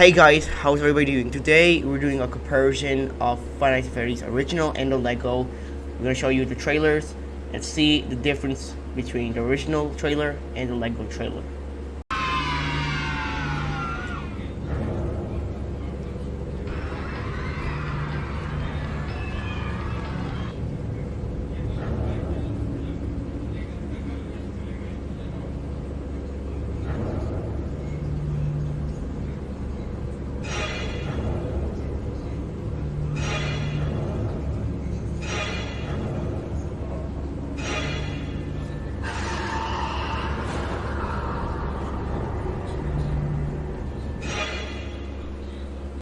Hey guys, how's everybody doing? Today we're doing a comparison of Five Nights at original and the Lego. We're gonna show you the trailers and see the difference between the original trailer and the Lego trailer.